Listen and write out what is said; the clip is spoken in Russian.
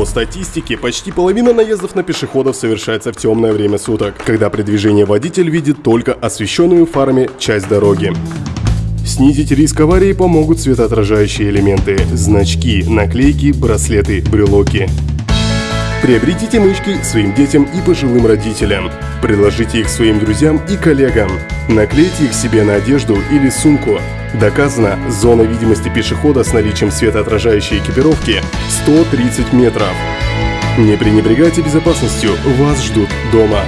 По статистике, почти половина наездов на пешеходов совершается в темное время суток, когда при движении водитель видит только освещенную фарами часть дороги. Снизить риск аварии помогут светоотражающие элементы – значки, наклейки, браслеты, брелоки. Приобретите мышки своим детям и пожилым родителям. Предложите их своим друзьям и коллегам. Наклейте их себе на одежду или сумку. Доказано, зона видимости пешехода с наличием светоотражающей экипировки 130 метров. Не пренебрегайте безопасностью, вас ждут дома.